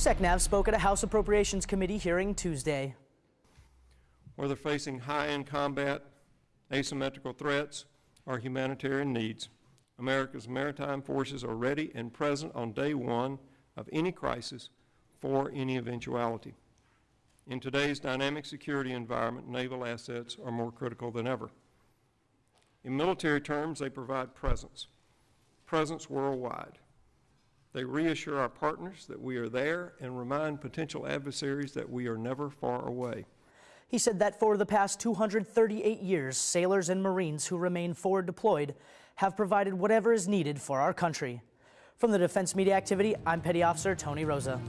SECNAV spoke at a House Appropriations Committee hearing Tuesday. whether facing high-end combat, asymmetrical threats, or humanitarian needs. America's maritime forces are ready and present on day one of any crisis for any eventuality. In today's dynamic security environment, naval assets are more critical than ever. In military terms, they provide presence, presence worldwide. They reassure our partners that we are there and remind potential adversaries that we are never far away. He said that for the past 238 years, sailors and Marines who remain forward deployed have provided whatever is needed for our country. From the Defense Media Activity, I'm Petty Officer Tony Rosa.